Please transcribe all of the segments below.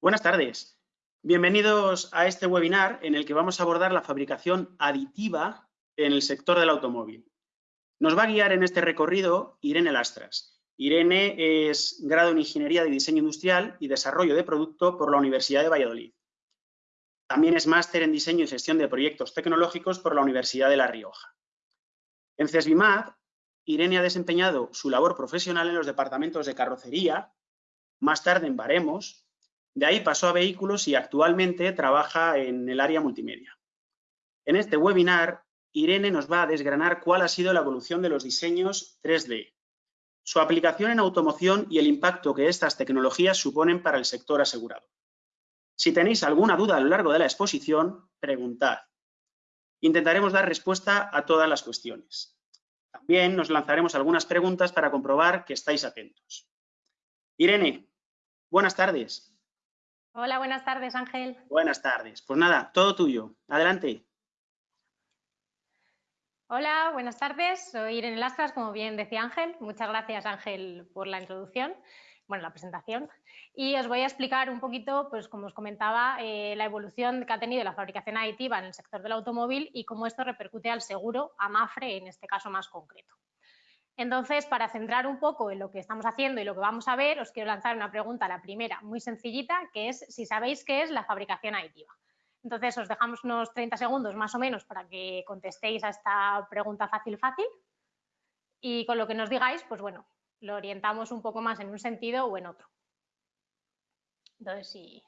Buenas tardes. Bienvenidos a este webinar en el que vamos a abordar la fabricación aditiva en el sector del automóvil. Nos va a guiar en este recorrido Irene Lastras. Irene es grado en Ingeniería de Diseño Industrial y Desarrollo de Producto por la Universidad de Valladolid. También es máster en Diseño y Gestión de Proyectos Tecnológicos por la Universidad de La Rioja. En CESBIMAD, Irene ha desempeñado su labor profesional en los departamentos de carrocería, más tarde en baremos, de ahí pasó a vehículos y actualmente trabaja en el área multimedia. En este webinar, Irene nos va a desgranar cuál ha sido la evolución de los diseños 3D, su aplicación en automoción y el impacto que estas tecnologías suponen para el sector asegurado. Si tenéis alguna duda a lo largo de la exposición, preguntad. Intentaremos dar respuesta a todas las cuestiones. También nos lanzaremos algunas preguntas para comprobar que estáis atentos. Irene, buenas tardes. Hola, buenas tardes, Ángel. Buenas tardes. Pues nada, todo tuyo. Adelante. Hola, buenas tardes. Soy Irene Lastras, como bien decía Ángel. Muchas gracias, Ángel, por la introducción, bueno, la presentación. Y os voy a explicar un poquito, pues como os comentaba, eh, la evolución que ha tenido la fabricación aditiva en el sector del automóvil y cómo esto repercute al seguro, a MAFRE en este caso más concreto. Entonces, para centrar un poco en lo que estamos haciendo y lo que vamos a ver, os quiero lanzar una pregunta, la primera, muy sencillita, que es si sabéis qué es la fabricación aditiva. Entonces, os dejamos unos 30 segundos más o menos para que contestéis a esta pregunta fácil, fácil. Y con lo que nos digáis, pues bueno, lo orientamos un poco más en un sentido o en otro. Entonces, si,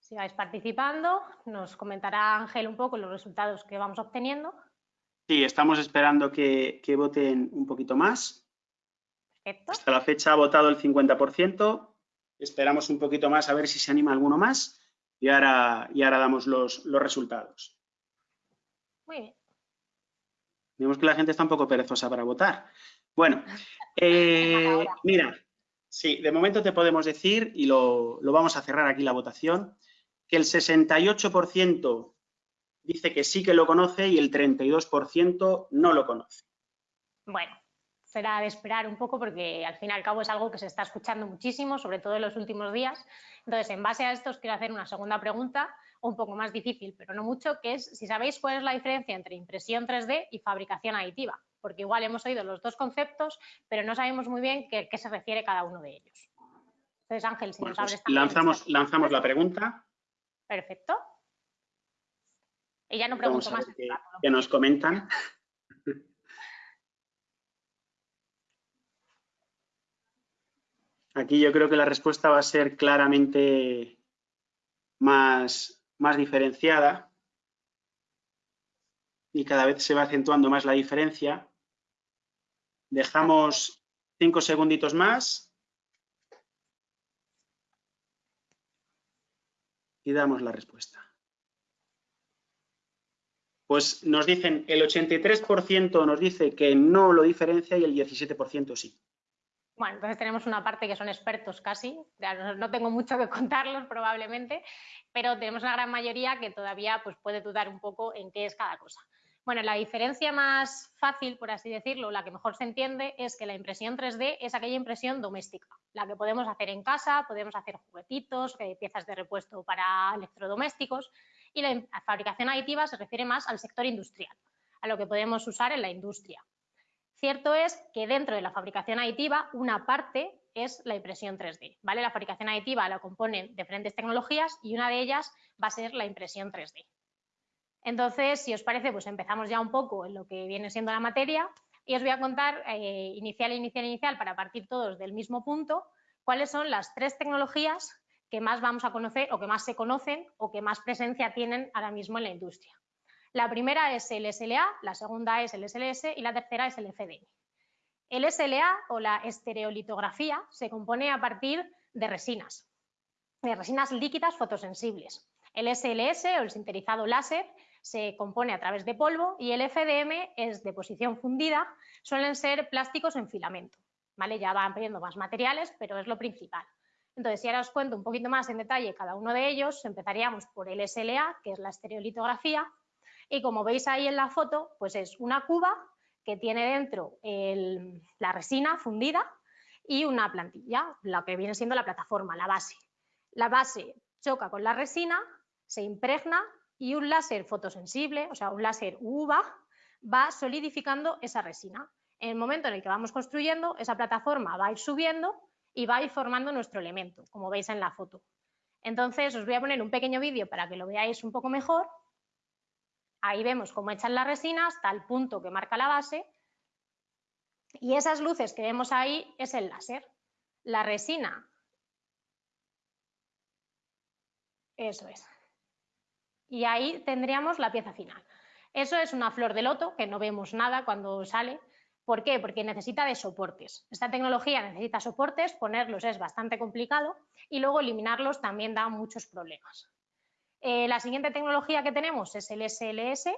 si vais participando, nos comentará Ángel un poco los resultados que vamos obteniendo. Sí, estamos esperando que, voten un poquito más. Hasta la fecha ha votado el 50%. Esperamos un poquito más a ver si se anima alguno más y ahora, y ahora damos los, resultados. Muy bien. Vemos que la gente está un poco perezosa para votar. Bueno, eh, mira, sí, de momento te podemos decir, y lo, lo vamos a cerrar aquí la votación, que el 68% dice que sí que lo conoce y el 32% no lo conoce. Bueno, será de esperar un poco porque al fin y al cabo es algo que se está escuchando muchísimo, sobre todo en los últimos días. Entonces, en base a esto os quiero hacer una segunda pregunta, un poco más difícil, pero no mucho, que es si sabéis cuál es la diferencia entre impresión 3D y fabricación aditiva, porque igual hemos oído los dos conceptos, pero no sabemos muy bien qué, qué se refiere cada uno de ellos. Entonces, Ángel, si nos pues abres lanzamos, lanzamos la pregunta. Perfecto. Ya no pregunto más. Que, nos comentan. Aquí yo creo que la respuesta va a ser claramente más, más diferenciada y cada vez se va acentuando más la diferencia. Dejamos cinco segunditos más y damos la respuesta pues nos dicen el 83% nos dice que no lo diferencia y el 17% sí. Bueno, entonces tenemos una parte que son expertos casi, no tengo mucho que contarlos probablemente, pero tenemos una gran mayoría que todavía pues, puede dudar un poco en qué es cada cosa. Bueno, la diferencia más fácil, por así decirlo, la que mejor se entiende, es que la impresión 3D es aquella impresión doméstica, la que podemos hacer en casa, podemos hacer juguetitos, eh, piezas de repuesto para electrodomésticos, y la fabricación aditiva se refiere más al sector industrial, a lo que podemos usar en la industria. Cierto es que dentro de la fabricación aditiva una parte es la impresión 3D. ¿vale? La fabricación aditiva la componen diferentes tecnologías y una de ellas va a ser la impresión 3D. Entonces, si os parece, pues empezamos ya un poco en lo que viene siendo la materia y os voy a contar eh, inicial, inicial, inicial para partir todos del mismo punto cuáles son las tres tecnologías que más vamos a conocer o que más se conocen o que más presencia tienen ahora mismo en la industria. La primera es el SLA, la segunda es el SLS y la tercera es el FDM. El SLA o la estereolitografía se compone a partir de resinas, de resinas líquidas fotosensibles. El SLS o el sinterizado láser se compone a través de polvo y el FDM es de posición fundida, suelen ser plásticos en filamento. ¿vale? Ya van pidiendo más materiales, pero es lo principal. Entonces, si ahora os cuento un poquito más en detalle cada uno de ellos, empezaríamos por el SLA, que es la estereolitografía, y como veis ahí en la foto, pues es una cuba que tiene dentro la resina fundida y una plantilla, la que viene siendo la plataforma, la base. La base choca con la resina, se impregna y un láser fotosensible, o sea, un láser UVA, va solidificando esa resina. En el momento en el que vamos construyendo, esa plataforma va a ir subiendo y va a ir formando nuestro elemento, como veis en la foto. Entonces, os voy a poner un pequeño vídeo para que lo veáis un poco mejor. Ahí vemos cómo echan la resina hasta el punto que marca la base. Y esas luces que vemos ahí es el láser. La resina. Eso es. Y ahí tendríamos la pieza final. Eso es una flor de loto, que no vemos nada cuando sale. ¿Por qué? Porque necesita de soportes. Esta tecnología necesita soportes, ponerlos es bastante complicado y luego eliminarlos también da muchos problemas. Eh, la siguiente tecnología que tenemos es el SLS,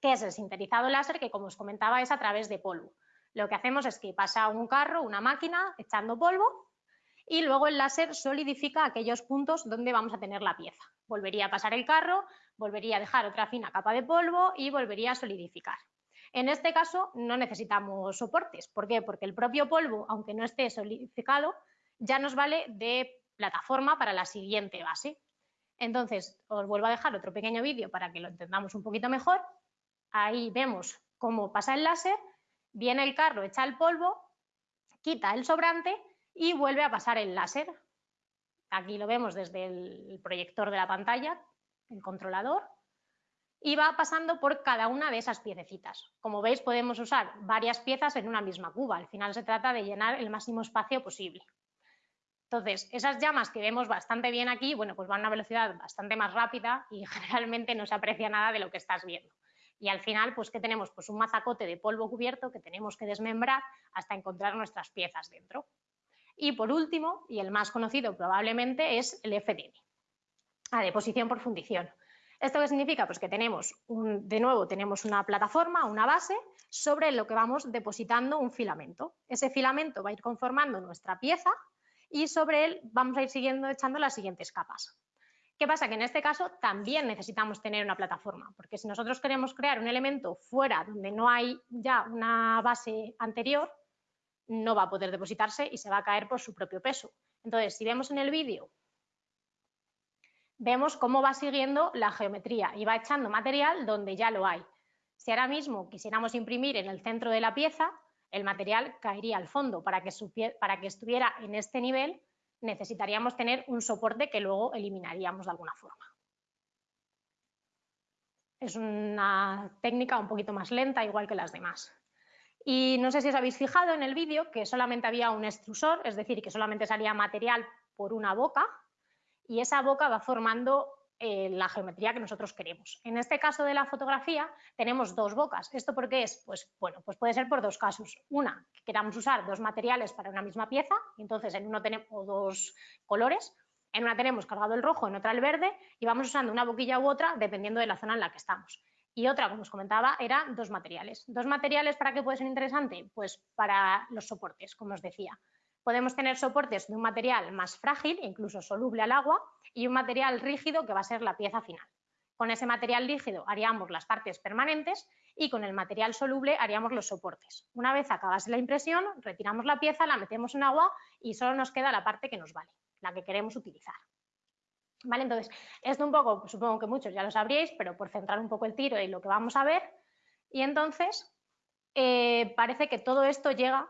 que es el sintetizado láser, que como os comentaba es a través de polvo. Lo que hacemos es que pasa un carro, una máquina, echando polvo y luego el láser solidifica aquellos puntos donde vamos a tener la pieza. Volvería a pasar el carro, volvería a dejar otra fina capa de polvo y volvería a solidificar. En este caso no necesitamos soportes. ¿Por qué? Porque el propio polvo, aunque no esté solidificado, ya nos vale de plataforma para la siguiente base. Entonces, os vuelvo a dejar otro pequeño vídeo para que lo entendamos un poquito mejor. Ahí vemos cómo pasa el láser, viene el carro, echa el polvo, quita el sobrante y vuelve a pasar el láser. Aquí lo vemos desde el proyector de la pantalla, el controlador, y va pasando por cada una de esas piececitas. Como veis, podemos usar varias piezas en una misma cuba. Al final se trata de llenar el máximo espacio posible. Entonces, esas llamas que vemos bastante bien aquí, bueno, pues van a una velocidad bastante más rápida y generalmente no se aprecia nada de lo que estás viendo. Y al final, pues, ¿qué tenemos? Pues un mazacote de polvo cubierto que tenemos que desmembrar hasta encontrar nuestras piezas dentro. Y por último, y el más conocido probablemente, es el FDM, a deposición por fundición. ¿Esto qué significa? Pues que tenemos, de nuevo, tenemos una plataforma, una base, sobre lo que vamos depositando un filamento. Ese filamento va a ir conformando nuestra pieza y sobre él vamos a ir siguiendo echando las siguientes capas. ¿Qué pasa? Que en este caso también necesitamos tener una plataforma, porque si nosotros queremos crear un elemento fuera donde no hay ya una base anterior, no va a poder depositarse y se va a caer por su propio peso. Entonces, si vemos en el vídeo vemos cómo va siguiendo la geometría y va echando material donde ya lo hay. Si ahora mismo quisiéramos imprimir en el centro de la pieza, el material caería al fondo. Para que, para que estuviera en este nivel necesitaríamos tener un soporte que luego eliminaríamos de alguna forma. Es una técnica un poquito más lenta, igual que las demás. Y no sé si os habéis fijado en el vídeo que solamente había un extrusor, es decir, que solamente salía material por una boca, y esa boca va formando eh, la geometría que nosotros queremos. En este caso de la fotografía tenemos dos bocas. ¿Esto por qué es? Pues bueno, pues puede ser por dos casos. Una, que queramos usar dos materiales para una misma pieza, y entonces en uno tenemos dos colores, en una tenemos cargado el rojo, en otra el verde, y vamos usando una boquilla u otra dependiendo de la zona en la que estamos. Y otra, como os comentaba, era dos materiales. ¿Dos materiales para qué puede ser interesante? Pues para los soportes, como os decía. Podemos tener soportes de un material más frágil, incluso soluble al agua, y un material rígido que va a ser la pieza final. Con ese material rígido haríamos las partes permanentes y con el material soluble haríamos los soportes. Una vez acabase la impresión, retiramos la pieza, la metemos en agua y solo nos queda la parte que nos vale, la que queremos utilizar. ¿Vale? Entonces, esto un poco, supongo que muchos ya lo sabríais, pero por centrar un poco el tiro y lo que vamos a ver, y entonces eh, parece que todo esto llega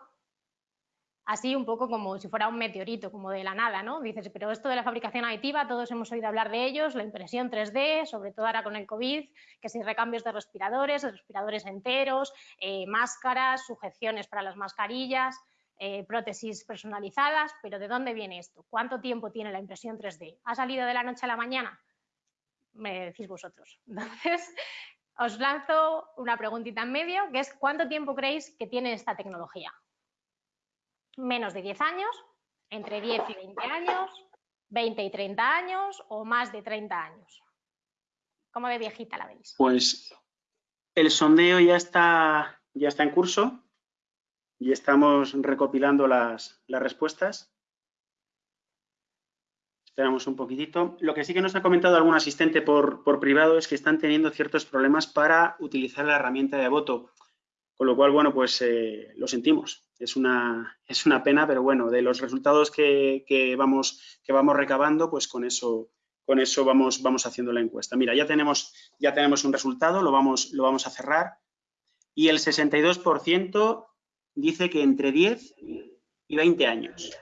así un poco como si fuera un meteorito, como de la nada, ¿no? Dices, pero esto de la fabricación aditiva, todos hemos oído hablar de ellos, la impresión 3D, sobre todo ahora con el COVID, que si recambios de respiradores, respiradores enteros, eh, máscaras, sujeciones para las mascarillas, eh, prótesis personalizadas, pero ¿de dónde viene esto? ¿Cuánto tiempo tiene la impresión 3D? ¿Ha salido de la noche a la mañana? Me decís vosotros. Entonces, os lanzo una preguntita en medio, que es ¿cuánto tiempo creéis que tiene esta tecnología? Menos de 10 años, entre 10 y 20 años, 20 y 30 años o más de 30 años. ¿Cómo de viejita la veis? Pues el sondeo ya está, ya está en curso y estamos recopilando las, las respuestas. Esperamos un poquitito. Lo que sí que nos ha comentado algún asistente por, por privado es que están teniendo ciertos problemas para utilizar la herramienta de voto. Con lo cual, bueno, pues eh, lo sentimos. Es una, es una pena, pero bueno, de los resultados que, vamos, que vamos recabando, pues con eso, con eso vamos, vamos haciendo la encuesta. Mira, ya tenemos, ya tenemos un resultado, lo vamos, lo vamos a cerrar y el 62% dice que entre 10 y 20 años.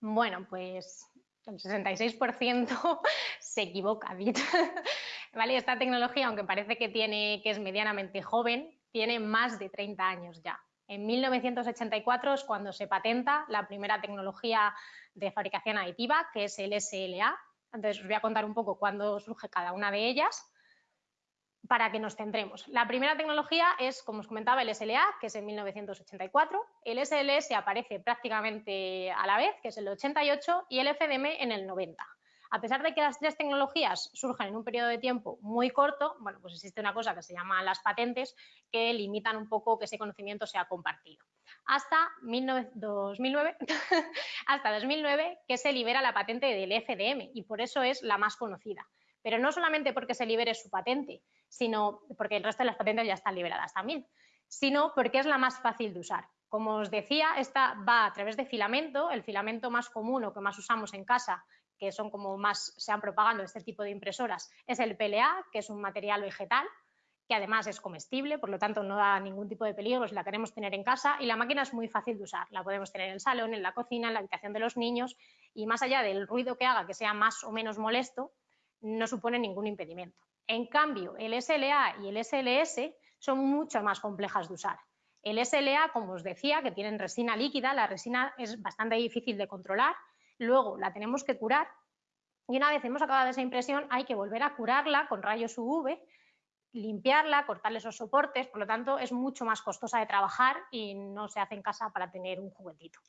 Bueno, pues el 66% se equivoca, ¿Vale? Esta tecnología, aunque parece que, tiene, que es medianamente joven, tiene más de 30 años ya. En 1984 es cuando se patenta la primera tecnología de fabricación aditiva, que es el SLA. Entonces os voy a contar un poco cuándo surge cada una de ellas para que nos centremos. La primera tecnología es, como os comentaba, el SLA, que es en 1984. El SLS aparece prácticamente a la vez, que es el 88, y el FDM en el 90. A pesar de que las tres tecnologías surgen en un periodo de tiempo muy corto, bueno, pues existe una cosa que se llama las patentes que limitan un poco que ese conocimiento sea compartido. Hasta 2009, hasta 2009 que se libera la patente del FDM y por eso es la más conocida. Pero no solamente porque se libere su patente, sino porque el resto de las patentes ya están liberadas también, sino porque es la más fácil de usar. Como os decía, esta va a través de filamento, el filamento más común o que más usamos en casa que son como más se han propagando este tipo de impresoras, es el PLA, que es un material vegetal, que además es comestible, por lo tanto no da ningún tipo de peligro si la queremos tener en casa y la máquina es muy fácil de usar. La podemos tener en el salón, en la cocina, en la habitación de los niños y más allá del ruido que haga que sea más o menos molesto, no supone ningún impedimento. En cambio, el SLA y el SLS son mucho más complejas de usar. El SLA, como os decía, que tienen resina líquida, la resina es bastante difícil de controlar luego la tenemos que curar y una vez hemos acabado esa impresión hay que volver a curarla con rayos UV, limpiarla, cortarle esos soportes, por lo tanto es mucho más costosa de trabajar y no se hace en casa para tener un juguetito.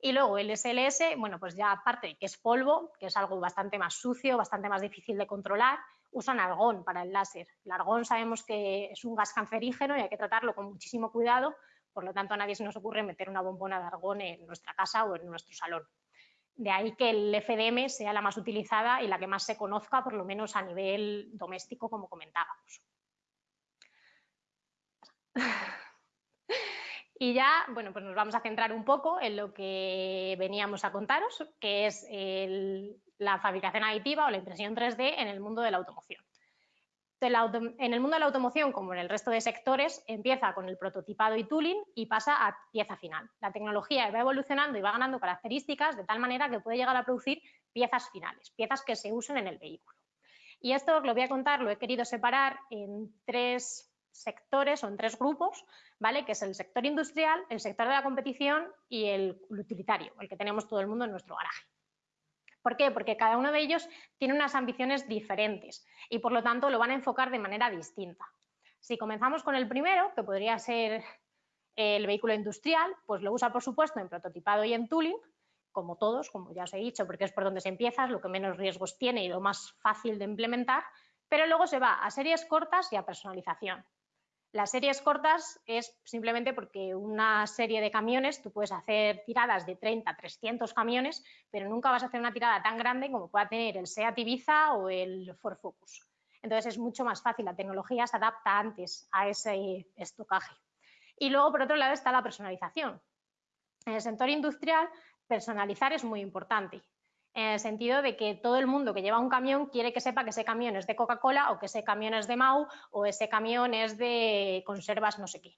Y luego el SLS, bueno, pues ya aparte que es polvo, que es algo bastante más sucio, bastante más difícil de controlar, usan argón para el láser. El argón sabemos que es un gas cancerígeno y hay que tratarlo con muchísimo cuidado, por lo tanto a nadie se nos ocurre meter una bombona de argón en nuestra casa o en nuestro salón. De ahí que el FDM sea la más utilizada y la que más se conozca, por lo menos a nivel doméstico, como comentábamos. Y ya, bueno, pues nos vamos a centrar un poco en lo que veníamos a contaros, que es la fabricación aditiva o la impresión 3D en el mundo de la automoción en el mundo de la automoción, como en el resto de sectores, empieza con el prototipado y tooling y pasa a pieza final. La tecnología va evolucionando y va ganando características de tal manera que puede llegar a producir piezas finales, piezas que se usen en el vehículo. Y esto lo voy a contar, lo he querido separar en tres sectores o en tres grupos, ¿vale? que es el sector industrial, el sector de la competición y el utilitario, el que tenemos todo el mundo en nuestro garaje. ¿Por qué? Porque cada uno de ellos tiene unas ambiciones diferentes y por lo tanto lo van a enfocar de manera distinta. Si comenzamos con el primero, que podría ser el vehículo industrial, pues lo usa por supuesto en prototipado y en tooling, como todos, como ya os he dicho, porque es por donde se empieza, es lo que menos riesgos tiene y lo más fácil de implementar, pero luego se va a series cortas y a personalización. Las series cortas es simplemente porque una serie de camiones, tú puedes hacer tiradas de 30, 300 camiones, pero nunca vas a hacer una tirada tan grande como pueda tener el SEAT Ibiza o el Ford Focus. Entonces es mucho más fácil, la tecnología se adapta antes a ese estocaje. Y luego, por otro lado, está la personalización. En el sector industrial, personalizar es muy importante en el sentido de que todo el mundo que lleva un camión quiere que sepa que ese camión es de Coca-Cola o que ese camión es de Mau o ese camión es de conservas no sé qué.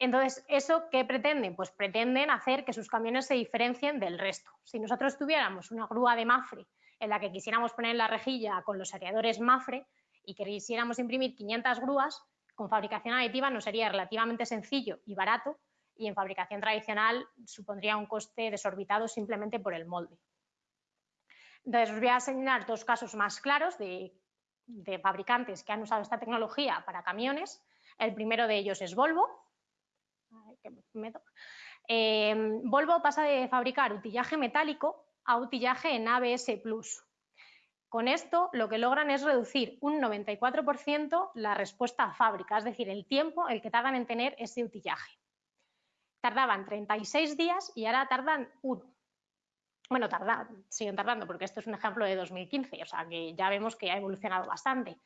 Entonces, ¿eso qué pretenden? Pues pretenden hacer que sus camiones se diferencien del resto. Si nosotros tuviéramos una grúa de Mafre en la que quisiéramos poner la rejilla con los areadores Mafre y quisiéramos imprimir 500 grúas, con fabricación aditiva nos sería relativamente sencillo y barato y en fabricación tradicional supondría un coste desorbitado simplemente por el molde. Entonces, os voy a señalar dos casos más claros de, fabricantes que han usado esta tecnología para camiones. El primero de ellos es Volvo. Em, Volvo pasa de fabricar utillaje metálico a utillaje en ABS+. Con esto lo que logran es reducir un 94% la respuesta a fábrica, es decir, el tiempo el que tardan en tener ese utillaje. Tardaban 36 días y ahora tardan uno bueno, tardan, siguen tardando, porque esto es un ejemplo de 2015, o sea que ya vemos que ha evolucionado bastante.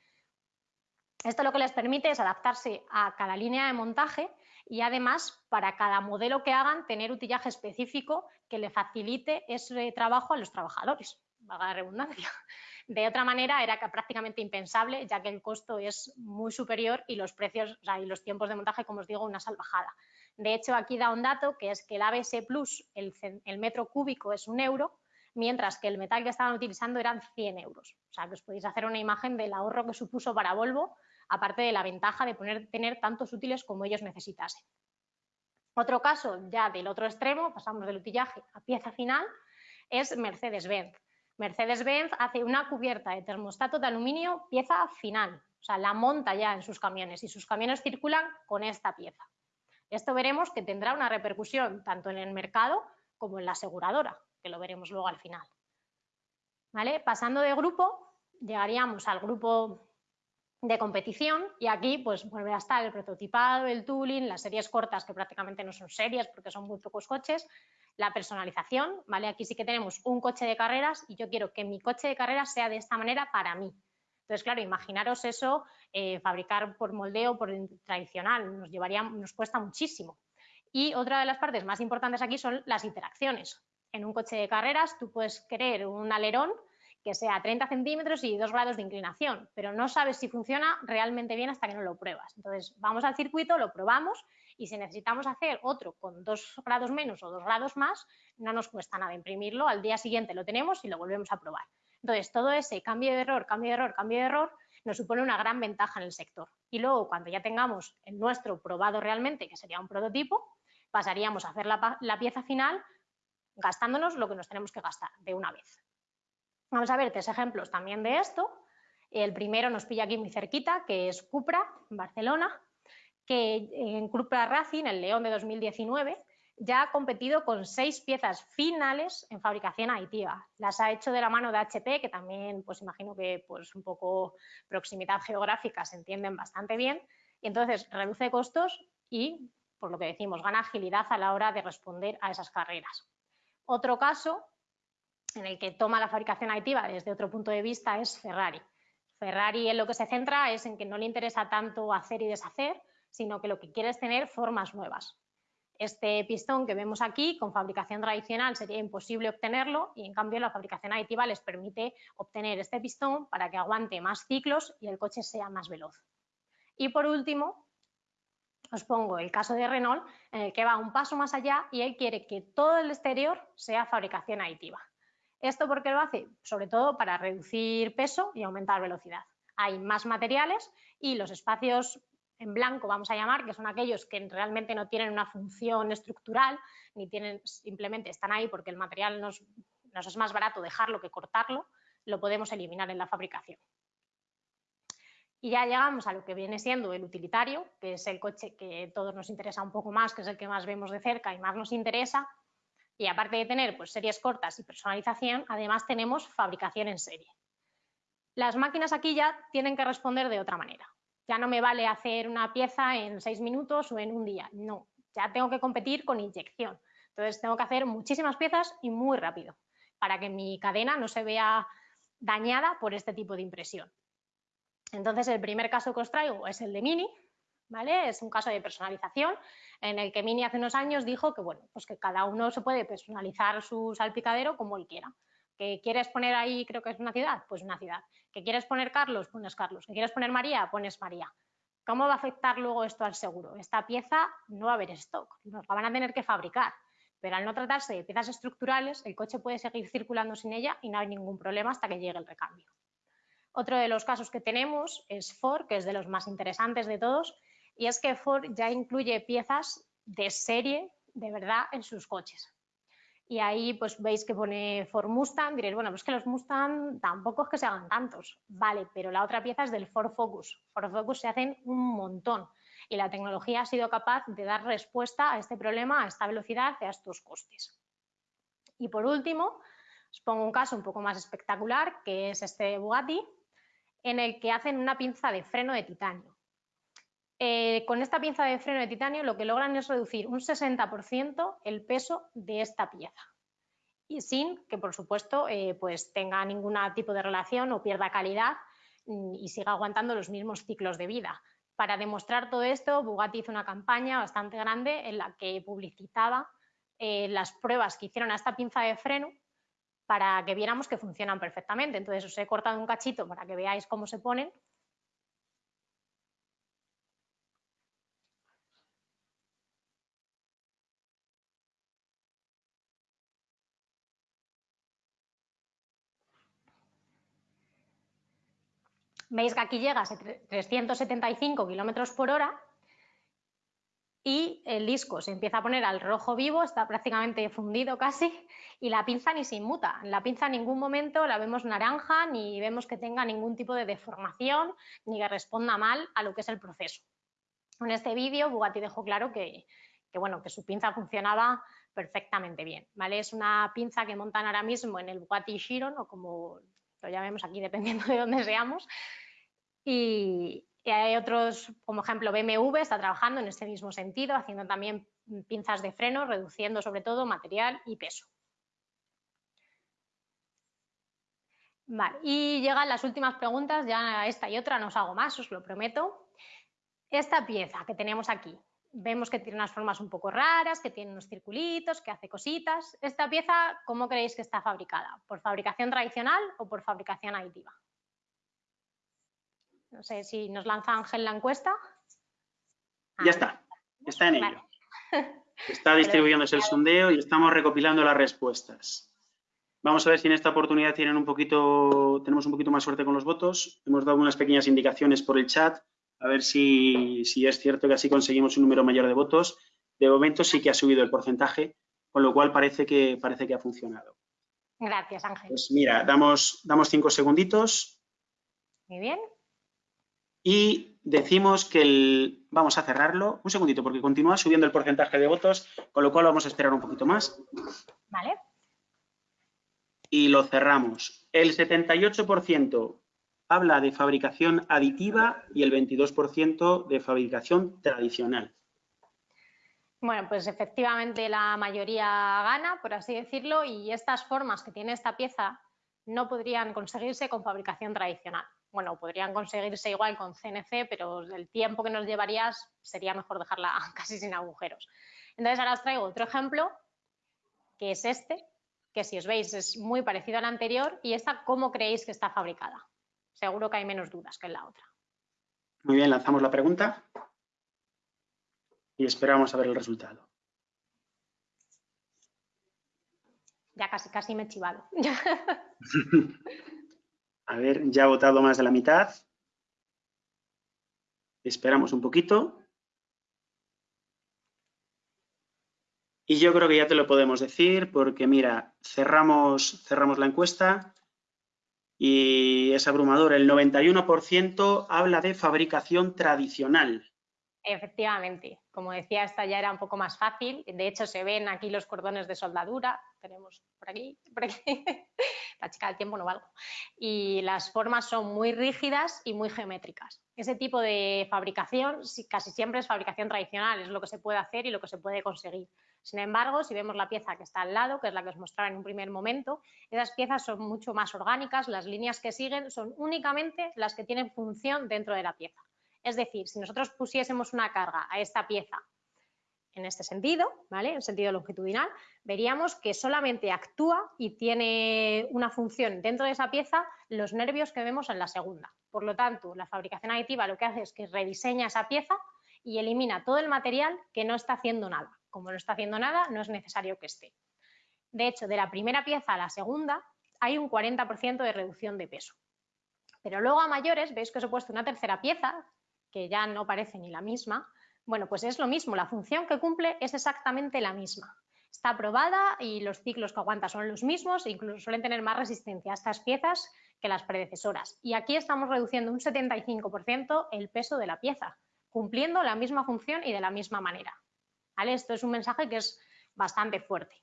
Esto lo que les permite es adaptarse a cada línea de montaje y además para cada modelo que hagan tener utillaje específico que le facilite ese trabajo a los trabajadores, vaga la redundancia. De otra manera era prácticamente impensable ya que el costo es muy superior y los precios y los tiempos de montaje, como os digo, una salvajada. De hecho, aquí da un dato que es que el ABS Plus, el, metro cúbico es un euro, mientras que el metal que estaban utilizando eran 100 euros. O sea, que os podéis hacer una imagen del ahorro que supuso para Volvo aparte de la ventaja de poner, tener tantos útiles como ellos necesitasen. Otro caso, ya del otro extremo, pasamos del utillaje a pieza final, es Mercedes-Benz. Mercedes-Benz hace una cubierta de termostato de aluminio pieza final, o sea, la monta ya en sus camiones y sus camiones circulan con esta pieza. Esto veremos que tendrá una repercusión tanto en el mercado como en la aseguradora, que lo veremos luego al final. ¿Vale? Pasando de grupo, llegaríamos al grupo de competición y aquí pues vuelve a estar el prototipado, el tooling, las series cortas que prácticamente no son series porque son muy pocos coches, la personalización, ¿vale? Aquí sí que tenemos un coche de carreras y yo quiero que mi coche de carreras sea de esta manera para mí. Entonces, claro, imaginaros eso, eh, fabricar por moldeo, por tradicional, nos llevaría, nos cuesta muchísimo. Y otra de las partes más importantes aquí son las interacciones. En un coche de carreras tú puedes querer un alerón que sea 30 centímetros y 2 grados de inclinación, pero no sabes si funciona realmente bien hasta que no lo pruebas. Entonces, vamos al circuito, lo probamos y si necesitamos hacer otro con 2 grados menos o 2 grados más, no nos cuesta nada imprimirlo, al día siguiente lo tenemos y lo volvemos a probar. Entonces, todo ese cambio de error, cambio de error, cambio de error, nos supone una gran ventaja en el sector. Y luego, cuando ya tengamos el nuestro probado realmente, que sería un prototipo, pasaríamos a hacer la, pieza final gastándonos lo que nos tenemos que gastar de una vez. Vamos a ver tres ejemplos también de esto. El primero nos pilla aquí muy cerquita, que es Cupra, en Barcelona, que en Cupra Racing, el León de 2019, ya ha competido con seis piezas finales en fabricación aditiva. Las ha hecho de la mano de HP, que también, pues imagino que pues un poco proximidad geográfica se entienden bastante bien. Y entonces reduce costos y, por lo que decimos, gana agilidad a la hora de responder a esas carreras. Otro caso en el que toma la fabricación aditiva desde otro punto de vista es Ferrari. Ferrari en lo que se centra es en que no le interesa tanto hacer y deshacer, sino que lo que quiere es tener formas nuevas. Este pistón que vemos aquí, con fabricación tradicional sería imposible obtenerlo y en cambio la fabricación aditiva les permite obtener este pistón para que aguante más ciclos y el coche sea más veloz. Y por último, os pongo el caso de Renault, en el que va un paso más allá y él quiere que todo el exterior sea fabricación aditiva. ¿Esto por qué lo hace? Sobre todo para reducir peso y aumentar velocidad. Hay más materiales y los espacios en blanco, vamos a llamar, que son aquellos que realmente no tienen una función estructural, ni tienen, simplemente están ahí porque el material nos, es más barato dejarlo que cortarlo, lo podemos eliminar en la fabricación. Y ya llegamos a lo que viene siendo el utilitario, que es el coche que todos nos interesa un poco más, que es el que más vemos de cerca y más nos interesa, y aparte de tener pues, series cortas y personalización, además tenemos fabricación en serie. Las máquinas aquí ya tienen que responder de otra manera. Ya no me vale hacer una pieza en seis minutos o en un día, no. Ya tengo que competir con inyección. Entonces tengo que hacer muchísimas piezas y muy rápido para que mi cadena no se vea dañada por este tipo de impresión. Entonces el primer caso que os traigo es el de Mini, ¿vale? Es un caso de personalización en el que Mini hace unos años dijo que, bueno, pues que cada uno se puede personalizar su salpicadero como él quiera. ¿Que quieres poner ahí, creo que es una ciudad? Pues una ciudad. ¿Que quieres poner Carlos? Pones Carlos. ¿Que quieres poner María? Pones María. ¿Cómo va a afectar luego esto al seguro? Esta pieza no va a haber stock, nos la van a tener que fabricar. Pero al no tratarse de piezas estructurales, el coche puede seguir circulando sin ella y no hay ningún problema hasta que llegue el recambio. Otro de los casos que tenemos es Ford, que es de los más interesantes de todos, y es que Ford ya incluye piezas de serie de verdad en sus coches. Y ahí pues veis que pone Ford Mustang, diréis, bueno, pues que los Mustang tampoco es que se hagan tantos, vale, pero la otra pieza es del Ford Focus. Ford Focus se hacen un montón y la tecnología ha sido capaz de dar respuesta a este problema, a esta velocidad y a estos costes. Y por último, os pongo un caso un poco más espectacular, que es este Bugatti, en el que hacen una pinza de freno de titanio. Eh, con esta pieza de freno de titanio lo que logran es reducir un 60% el peso de esta pieza y sin que, por supuesto, eh, pues tenga ningún tipo de relación o pierda calidad mm, y siga aguantando los mismos ciclos de vida. Para demostrar todo esto, Bugatti hizo una campaña bastante grande en la que publicitaba eh, las pruebas que hicieron a esta pinza de freno para que viéramos que funcionan perfectamente. Entonces os he cortado un cachito para que veáis cómo se ponen Veis que aquí llega a 375 kilómetros por hora y el disco se empieza a poner al rojo vivo, está prácticamente fundido casi, y la pinza ni se inmuta. La pinza en ningún momento la vemos naranja, ni vemos que tenga ningún tipo de deformación, ni que responda mal a lo que es el proceso. En este vídeo Bugatti dejó claro que, bueno, que su pinza funcionaba perfectamente bien. ¿vale? Es una pinza que montan ahora mismo en el Bugatti Chiron, o como lo llamemos aquí dependiendo de dónde seamos, y, hay otros, como ejemplo BMW, está trabajando en este mismo sentido, haciendo también pinzas de freno, reduciendo sobre todo material y peso. Vale, y llegan las últimas preguntas, ya esta y otra, no os hago más, os lo prometo. Esta pieza que tenemos aquí, vemos que tiene unas formas un poco raras, que tiene unos circulitos, que hace cositas. Esta pieza, ¿cómo creéis que está fabricada? ¿Por fabricación tradicional o por fabricación aditiva? No sé si nos lanza Ángel la encuesta. ya está, está en ello. Está distribuyéndose el sondeo y estamos recopilando las respuestas. Vamos a ver si en esta oportunidad tienen un poquito, tenemos un poquito más suerte con los votos. Hemos dado unas pequeñas indicaciones por el chat, a ver si, si es cierto que así conseguimos un número mayor de votos. De momento sí que ha subido el porcentaje, con lo cual parece que, parece que ha funcionado. Gracias, Ángel. Pues mira, damos, damos cinco segunditos. Muy bien y decimos que el, vamos a cerrarlo, un segundito, porque continúa subiendo el porcentaje de votos, con lo cual vamos a esperar un poquito más. Vale. Y lo cerramos. El 78% habla de fabricación aditiva y el 22% de fabricación tradicional. Bueno, pues efectivamente la mayoría gana, por así decirlo, y estas formas que tiene esta pieza no podrían conseguirse con fabricación tradicional bueno, podrían conseguirse igual con CNC, pero el tiempo que nos llevarías sería mejor dejarla casi sin agujeros. Entonces ahora os traigo otro ejemplo, que es este, que si os veis es muy parecido al anterior y esta, ¿cómo creéis que está fabricada? Seguro que hay menos dudas que en la otra. Muy bien, lanzamos la pregunta y esperamos a ver el resultado. Ya casi, casi me he chivado. A ver, ya ha votado más de la mitad. Esperamos un poquito. Y yo creo que ya te lo podemos decir porque, mira, cerramos, cerramos la encuesta y es abrumador. El 91% habla de fabricación tradicional. Efectivamente, como decía, esta ya era un poco más fácil. De hecho, se ven aquí los cordones de soldadura. Tenemos por aquí, por aquí. La chica del tiempo no valgo. Y las formas son muy rígidas y muy geométricas. Ese tipo de fabricación casi siempre es fabricación tradicional, es lo que se puede hacer y lo que se puede conseguir. Sin embargo, si vemos la pieza que está al lado, que es la que os mostraba en un primer momento, esas piezas son mucho más orgánicas, las líneas que siguen son únicamente las que tienen función dentro de la pieza. Es decir, si nosotros pusiésemos una carga a esta pieza en este sentido, ¿vale? En sentido longitudinal, veríamos que solamente actúa y tiene una función dentro de esa pieza los nervios que vemos en la segunda. Por lo tanto, la fabricación aditiva lo que hace es que rediseña esa pieza y elimina todo el material que no está haciendo nada. Como no está haciendo nada, no es necesario que esté. De hecho, de la primera pieza a la segunda hay un 40% de reducción de peso. Pero luego a mayores, veis que os he puesto una tercera pieza que ya no parece ni la misma, bueno, pues es lo mismo, la función que cumple es exactamente la misma. Está aprobada y los ciclos que aguanta son los mismos, incluso suelen tener más resistencia a estas piezas que las predecesoras. Y aquí estamos reduciendo un 75% el peso de la pieza, cumpliendo la misma función y de la misma manera. ¿Vale? Esto es un mensaje que es bastante fuerte.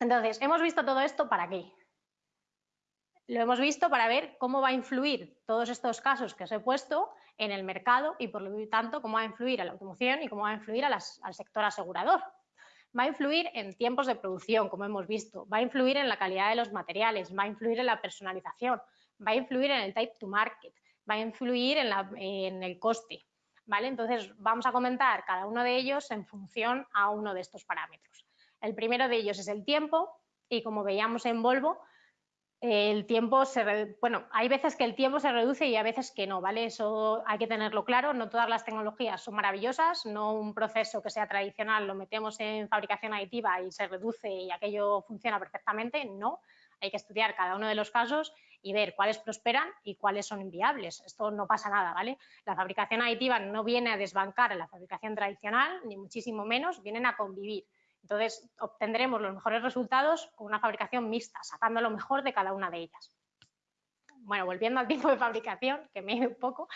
Entonces, hemos visto todo esto para qué? Lo hemos visto para ver cómo va a influir todos estos casos que os he puesto en el mercado y por lo tanto cómo va a influir a la automoción y cómo va a influir al sector asegurador. Va a influir en tiempos de producción, como hemos visto, va a influir en la calidad de los materiales, va a influir en la personalización, va a influir en el type to market, va a influir en, en el coste, ¿vale? Entonces vamos a comentar cada uno de ellos en función a uno de estos parámetros. El primero de ellos es el tiempo y como veíamos en Volvo, el tiempo se bueno, hay veces que el tiempo se reduce y a veces que no, ¿vale? Eso hay que tenerlo claro, no todas las tecnologías son maravillosas, no un proceso que sea tradicional lo metemos en fabricación aditiva y se reduce y aquello funciona perfectamente, no. Hay que estudiar cada uno de los casos y ver cuáles prosperan y cuáles son inviables. Esto no pasa nada, ¿vale? La fabricación aditiva no viene a desbancar a la fabricación tradicional, ni muchísimo menos, vienen a convivir. Entonces, obtendremos los mejores resultados con una fabricación mixta, sacando lo mejor de cada una de ellas. Bueno, volviendo al tiempo de fabricación, que me he un poco,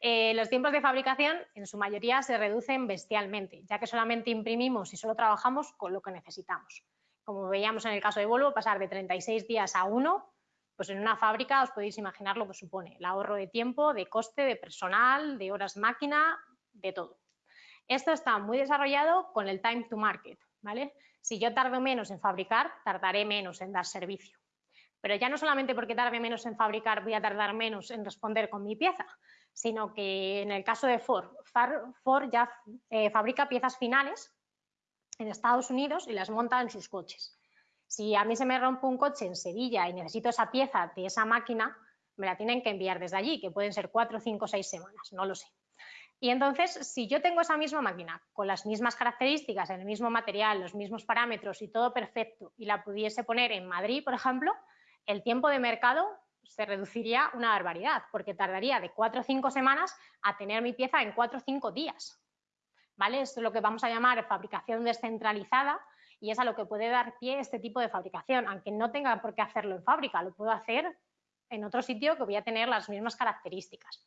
eh, los tiempos de fabricación en su mayoría se reducen bestialmente, ya que solamente imprimimos y solo trabajamos con lo que necesitamos. Como veíamos en el caso de Volvo, pasar de 36 días a uno, pues en una fábrica os podéis imaginar lo que supone, el ahorro de tiempo, de coste, de personal, de horas máquina, de todo. Esto está muy desarrollado con el time to market, ¿vale? Si yo tardo menos en fabricar, tardaré menos en dar servicio. Pero ya no solamente porque tarde menos en fabricar voy a tardar menos en responder con mi pieza, sino que en el caso de Ford, Ford ya eh, fabrica piezas finales en Estados Unidos y las monta en sus coches. Si a mí se me rompe un coche en Sevilla y necesito esa pieza de esa máquina, me la tienen que enviar desde allí, que pueden ser cuatro, cinco, seis semanas, no lo sé. Y entonces, si yo tengo esa misma máquina con las mismas características, el mismo material, los mismos parámetros y todo perfecto, y la pudiese poner en Madrid, por ejemplo, el tiempo de mercado se reduciría una barbaridad, porque tardaría de cuatro o cinco semanas a tener mi pieza en cuatro o cinco días. ¿Vale? Esto es lo que vamos a llamar fabricación descentralizada y es a lo que puede dar pie este tipo de fabricación, aunque no tenga por qué hacerlo en fábrica, lo puedo hacer en otro sitio que voy a tener las mismas características.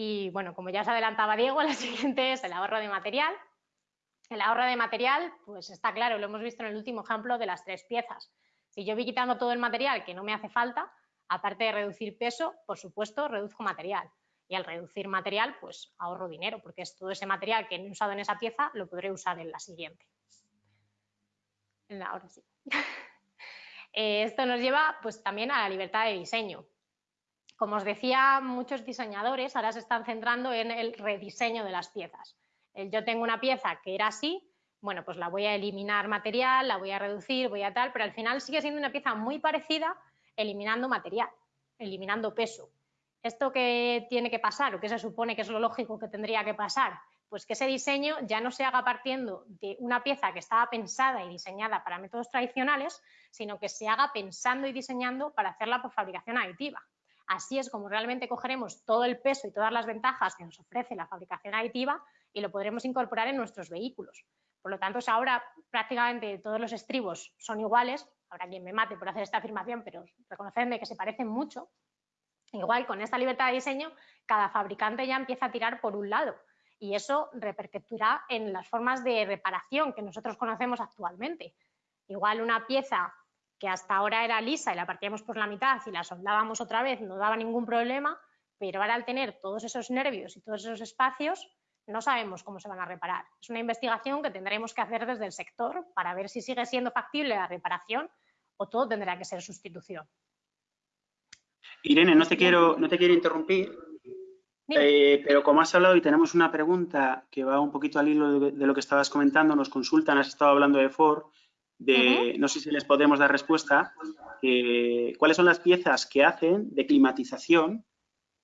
Y bueno, como ya os adelantaba Diego, la siguiente es el ahorro de material. El ahorro de material, pues está claro, lo hemos visto en el último ejemplo de las tres piezas. Si yo voy quitando todo el material que no me hace falta, aparte de reducir peso, por supuesto, reduzco material. Y al reducir material, pues ahorro dinero, porque es todo ese material que he usado en esa pieza, lo podré usar en la siguiente. Ahora sí. Eh, esto nos lleva pues también a la libertad de diseño. Como os decía, muchos diseñadores ahora se están centrando en el rediseño de las piezas. Yo tengo una pieza que era así, bueno, pues la voy a eliminar material, la voy a reducir, voy a tal, pero al final sigue siendo una pieza muy parecida eliminando material, eliminando peso. ¿Esto qué tiene que pasar o qué se supone que es lo lógico que tendría que pasar? Pues que ese diseño ya no se haga partiendo de una pieza que estaba pensada y diseñada para métodos tradicionales, sino que se haga pensando y diseñando para hacerla por fabricación aditiva. Así es como realmente cogeremos todo el peso y todas las ventajas que nos ofrece la fabricación aditiva y lo podremos incorporar en nuestros vehículos. Por lo tanto, ahora prácticamente todos los estribos son iguales, habrá quien me mate por hacer esta afirmación, pero reconocerme que se parecen mucho. Igual, con esta libertad de diseño, cada fabricante ya empieza a tirar por un lado y eso repercutirá en las formas de reparación que nosotros conocemos actualmente. Igual una pieza que hasta ahora era lisa y la partíamos por la mitad y la soldábamos otra vez, no daba ningún problema, pero ahora al tener todos esos nervios y todos esos espacios, no sabemos cómo se van a reparar. Es una investigación que tendremos que hacer desde el sector para ver si sigue siendo factible la reparación o todo tendrá que ser sustitución. Irene, no te quiero, no te quiero interrumpir, eh, pero como has hablado y tenemos una pregunta que va un poquito al hilo de, de, lo que estabas comentando, nos consultan, has estado hablando de Ford, de, no sé si les podemos dar respuesta, cuáles son las piezas que hacen de climatización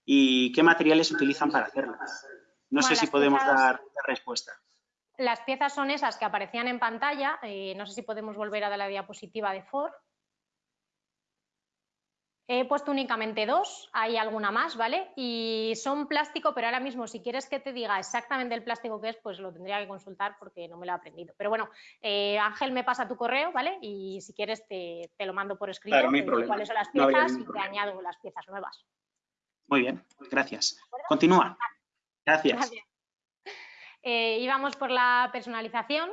y qué materiales utilizan para hacerlas. No sé si podemos dar respuesta. Las piezas son esas que aparecían en pantalla, eh, no sé si podemos volver a la diapositiva de Ford. He puesto únicamente dos, hay alguna más, ¿vale? Y son plástico, pero ahora mismo si quieres que te diga exactamente el plástico que es, pues lo tendría que consultar porque no me lo he aprendido. Pero bueno, eh, Ángel me pasa tu correo, ¿vale? Y si quieres te, lo mando por escrito, claro, cuáles son las piezas y te añado las piezas nuevas. Muy bien, gracias. Continúa. Gracias. Eh, íbamos por la personalización.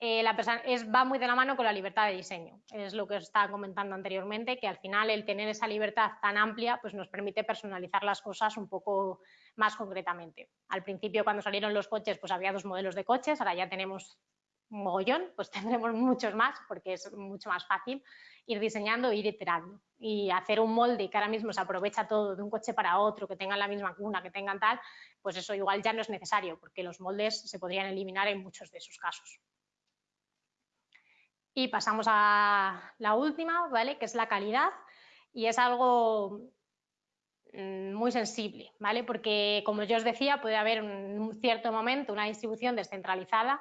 Eh, es, va muy de la mano con la libertad de diseño. Es lo que os estaba comentando anteriormente, que al final el tener esa libertad tan amplia pues nos permite personalizar las cosas un poco más concretamente. Al principio, cuando salieron los coches, pues había dos modelos de coches, ahora ya tenemos mogollón, pues tendremos muchos más porque es mucho más fácil ir diseñando e ir iterando. Y hacer un molde que ahora mismo se aprovecha todo de un coche para otro, que tengan la misma cuna, que tengan tal, pues eso igual ya no es necesario porque los moldes se podrían eliminar en muchos de esos casos. Y pasamos a la última, ¿vale? Que es la calidad y es algo mm, muy sensible, ¿vale? Porque, como yo os decía, puede haber en un cierto momento una distribución descentralizada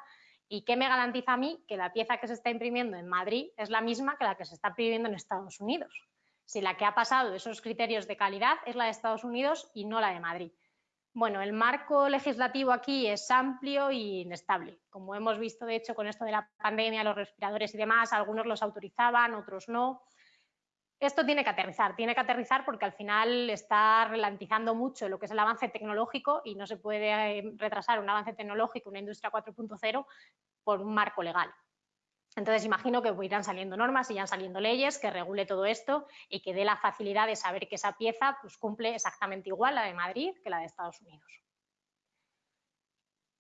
¿Y qué me garantiza a mí que la pieza que se está imprimiendo en Madrid es la misma que la que se está imprimiendo en Estados Unidos? Si la que ha pasado esos criterios de calidad es la de Estados Unidos y no la de Madrid. Bueno, el marco legislativo aquí es amplio y inestable. Como hemos visto, de hecho, con esto de la pandemia, los respiradores y demás, algunos los autorizaban, otros no esto tiene que aterrizar, tiene que aterrizar porque al final está ralentizando mucho lo que es el avance tecnológico y no se puede eh, retrasar un avance tecnológico, una industria 4.0 por un marco legal. Entonces imagino que irán saliendo normas, irán saliendo leyes que regule todo esto y que dé la facilidad de saber que esa pieza pues, cumple exactamente igual la de Madrid que la de Estados Unidos.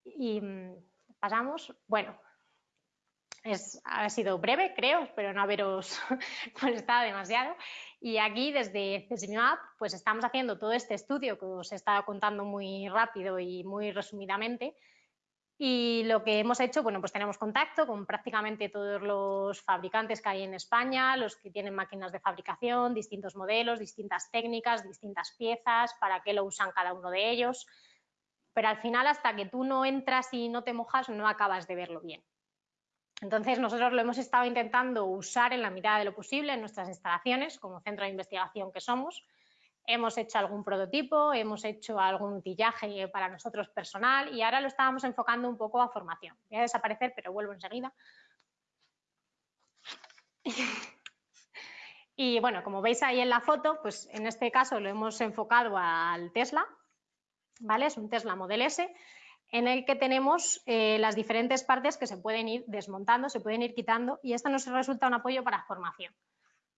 Y mm, pasamos, bueno, ha sido breve, creo, espero no haberos molestado demasiado. Y aquí desde CESIMAP pues estamos haciendo todo este estudio que os he estado contando muy rápido y muy resumidamente. Y lo que hemos hecho, bueno, pues tenemos contacto con prácticamente todos los fabricantes que hay en España, los que tienen máquinas de fabricación, distintos modelos, distintas técnicas, distintas piezas, para qué lo usan cada uno de ellos. Pero al final, hasta que tú no entras y no te mojas, no acabas de verlo bien. Entonces, nosotros lo hemos estado intentando usar en la medida de lo posible en nuestras instalaciones, como centro de investigación que somos. Hemos hecho algún prototipo, hemos hecho algún tillaje para nosotros personal y ahora lo estábamos enfocando un poco a formación. Voy a desaparecer, pero vuelvo enseguida. Y bueno, como veis ahí en la foto, pues en este caso lo hemos enfocado al Tesla, ¿vale? Es un Tesla Model S en el que tenemos eh, las diferentes partes que se pueden ir desmontando, se pueden ir quitando y esto nos resulta un apoyo para formación.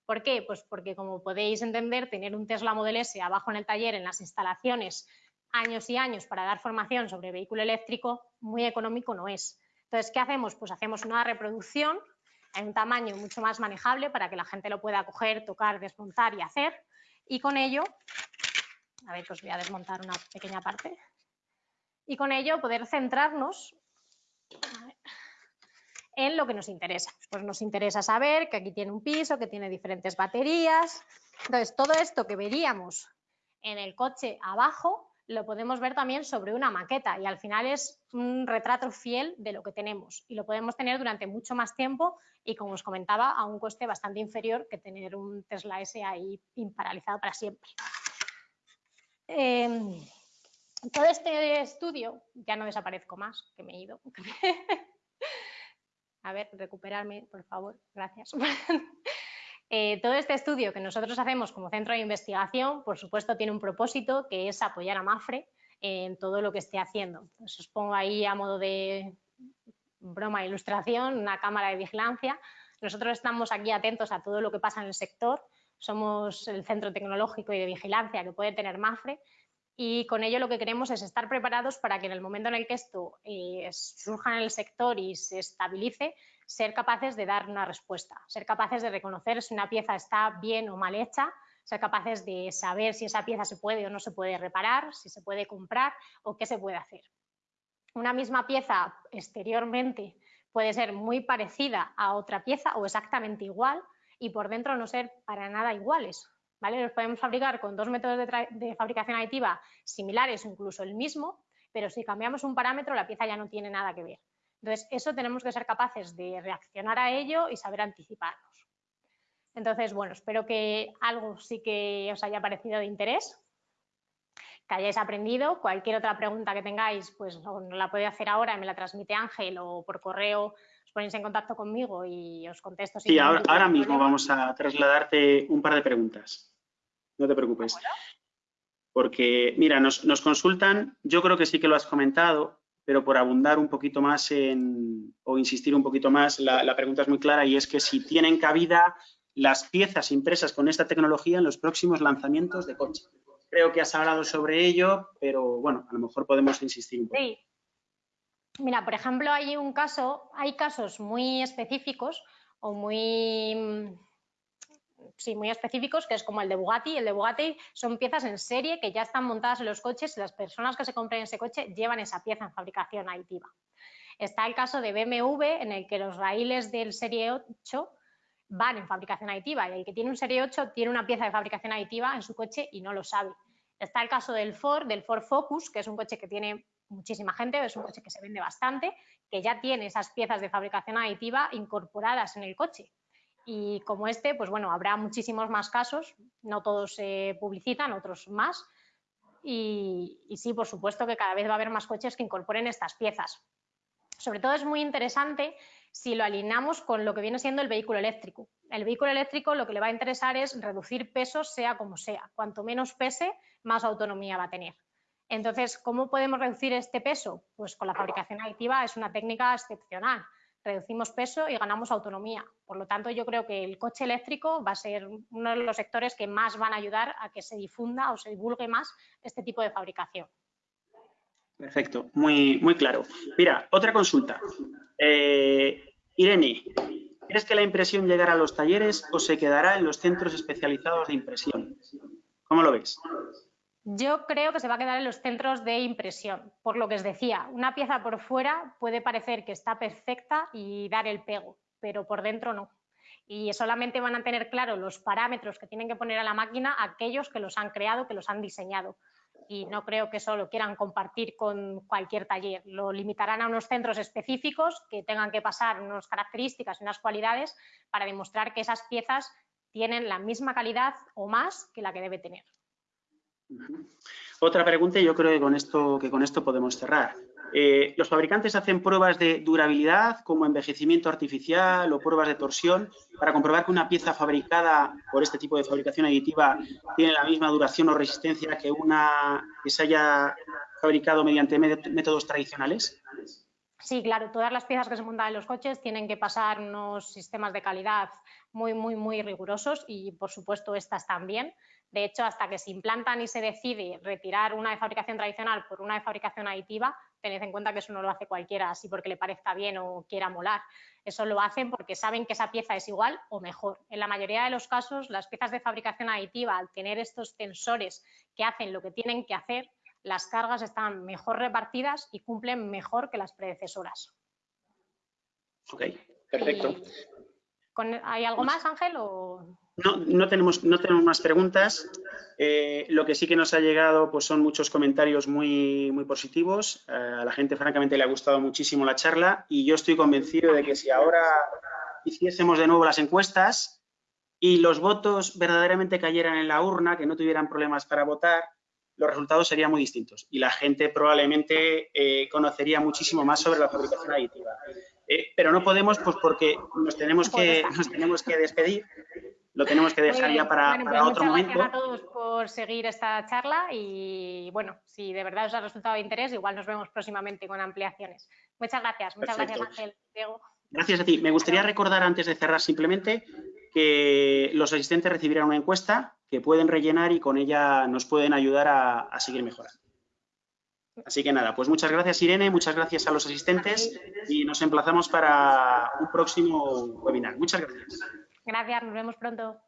¿Por qué? Pues porque como podéis entender, tener un Tesla Model S abajo en el taller, en las instalaciones, años y años para dar formación sobre vehículo eléctrico, muy económico no es. Entonces, ¿qué hacemos? Pues hacemos una reproducción en un tamaño mucho más manejable para que la gente lo pueda coger, tocar, desmontar y hacer. Y con ello, a ver, os voy a desmontar una pequeña parte y con ello poder centrarnos en lo que nos interesa. Pues nos interesa saber que aquí tiene un piso, que tiene diferentes baterías. Entonces, todo esto que veríamos en el coche abajo, lo podemos ver también sobre una maqueta y al final es un retrato fiel de lo que tenemos y lo podemos tener durante mucho más tiempo y como os comentaba a un coste bastante inferior que tener un Tesla S ahí imparalizado para siempre. Em, todo este estudio, ya no desaparezco más, que me he ido. A ver, recuperarme, por favor, gracias. Eh, todo este estudio que nosotros hacemos como centro de investigación, por supuesto, tiene un propósito que es apoyar a MAFRE en todo lo que esté haciendo. os pongo ahí a modo de broma e ilustración una cámara de vigilancia. Nosotros estamos aquí atentos a todo lo que pasa en el sector. Somos el centro tecnológico y de vigilancia que puede tener MAFRE y con ello lo que queremos es estar preparados para que en el momento en el que esto eh, surja en el sector y se estabilice, ser capaces de dar una respuesta, ser capaces de reconocer si una pieza está bien o mal hecha, ser capaces de saber si esa pieza se puede o no se puede reparar, si se puede comprar o qué se puede hacer. Una misma pieza exteriormente puede ser muy parecida a otra pieza o exactamente igual y por dentro no ser para nada iguales. Los podemos fabricar con dos métodos de, fabricación aditiva similares incluso el mismo, pero si cambiamos un parámetro la pieza ya no tiene nada que ver. Entonces, eso tenemos que ser capaces de reaccionar a ello y saber anticiparnos. Entonces, bueno, espero que algo sí que os haya parecido de interés, que hayáis aprendido. Cualquier otra pregunta que tengáis, pues la podéis hacer ahora, me la transmite Ángel o por correo ponéis en contacto conmigo y os contesto. sí, ahora, mismo vamos a trasladarte un par de preguntas. No te preocupes. Porque, mira, nos, consultan, yo creo que sí que lo has comentado, pero por abundar un poquito más en, o insistir un poquito más, la, la pregunta es muy clara y es que si tienen cabida las piezas impresas con esta tecnología en los próximos lanzamientos de coche. Creo que has hablado sobre ello, pero bueno, a lo mejor podemos insistir un poco. Sí, Mira, por ejemplo, hay un caso, hay casos muy específicos o muy sí, muy específicos, que es como el de Bugatti. El de Bugatti son piezas en serie que ya están montadas en los coches y las personas que se compren ese coche llevan esa pieza en fabricación aditiva. Está el caso de BMW, en el que los raíles del Serie 8 van en fabricación aditiva y el que tiene un Serie 8 tiene una pieza de fabricación aditiva en su coche y no lo sabe. Está el caso del Ford, del Ford Focus, que es un coche que tiene muchísima gente, es un coche que se vende bastante, que ya tiene esas piezas de fabricación aditiva incorporadas en el coche. Y como este, pues bueno, habrá muchísimos más casos, no todos se publicitan, otros más. Y, y, sí, por supuesto que cada vez va a haber más coches que incorporen estas piezas. Sobre todo es muy interesante si lo alineamos con lo que viene siendo el vehículo eléctrico. El vehículo eléctrico lo que le va a interesar es reducir pesos sea como sea. Cuanto menos pese, más autonomía va a tener. Entonces, ¿cómo podemos reducir este peso? Pues con la fabricación aditiva es una técnica excepcional reducimos peso y ganamos autonomía. Por lo tanto, yo creo que el coche eléctrico va a ser uno de los sectores que más van a ayudar a que se difunda o se divulgue más este tipo de fabricación. Perfecto, muy, muy claro. Mira, otra consulta. Eh, Irene, ¿crees que la impresión llegará a los talleres o se quedará en los centros especializados de impresión? ¿Cómo lo ves? Yo creo que se va a quedar en los centros de impresión, por lo que os decía, una pieza por fuera puede parecer que está perfecta y dar el pego, pero por dentro no. Y solamente van a tener claro los parámetros que tienen que poner a la máquina aquellos que los han creado, que los han diseñado. Y no creo que eso lo quieran compartir con cualquier taller. Lo limitarán a unos centros específicos que tengan que pasar unas características unas cualidades para demostrar que esas piezas tienen la misma calidad o más que la que debe tener. Otra pregunta y yo creo que con esto, que con esto podemos cerrar. Eh, ¿Los fabricantes hacen pruebas de durabilidad como envejecimiento artificial o pruebas de torsión para comprobar que una pieza fabricada por este tipo de fabricación aditiva tiene la misma duración o resistencia que una que se haya fabricado mediante métodos tradicionales? Sí, claro, todas las piezas que se montan en los coches tienen que pasar unos sistemas de calidad muy, muy, muy rigurosos y, por supuesto, estas también. De hecho, hasta que se implantan y se decide retirar una de fabricación tradicional por una de fabricación aditiva, tened en cuenta que eso no lo hace cualquiera así porque le parezca bien o quiera molar. Eso lo hacen porque saben que esa pieza es igual o mejor. En la mayoría de los casos, las piezas de fabricación aditiva, al tener estos tensores que hacen lo que tienen que hacer, las cargas están mejor repartidas y cumplen mejor que las predecesoras. Ok, perfecto. ¿Hay algo más, Ángel? O... No, no, tenemos, no tenemos más preguntas. Eh, lo que sí que nos ha llegado pues son muchos comentarios muy, muy positivos. Eh, a la gente, francamente, le ha gustado muchísimo la charla y yo estoy convencido de que si ahora hiciésemos de nuevo las encuestas y los votos verdaderamente cayeran en la urna, que no tuvieran problemas para votar, los resultados serían muy distintos y la gente probablemente eh, conocería muchísimo más sobre la fabricación aditiva. pero no podemos, pues porque nos tenemos que, nos tenemos que despedir lo tenemos que dejar ya para, pues otro momento. Gracias a todos por seguir esta charla y bueno, si de verdad os ha resultado de interés, igual nos vemos próximamente con ampliaciones. Muchas gracias, muchas gracias Ángel, Diego. Gracias a ti. Me gustaría recordar antes de cerrar simplemente que los asistentes recibirán una encuesta que pueden rellenar y con ella nos pueden ayudar a, a seguir mejorando. Así que nada, pues muchas gracias Irene, muchas gracias a los asistentes y nos emplazamos para un próximo webinar. Muchas gracias. Gracias, nos vemos pronto.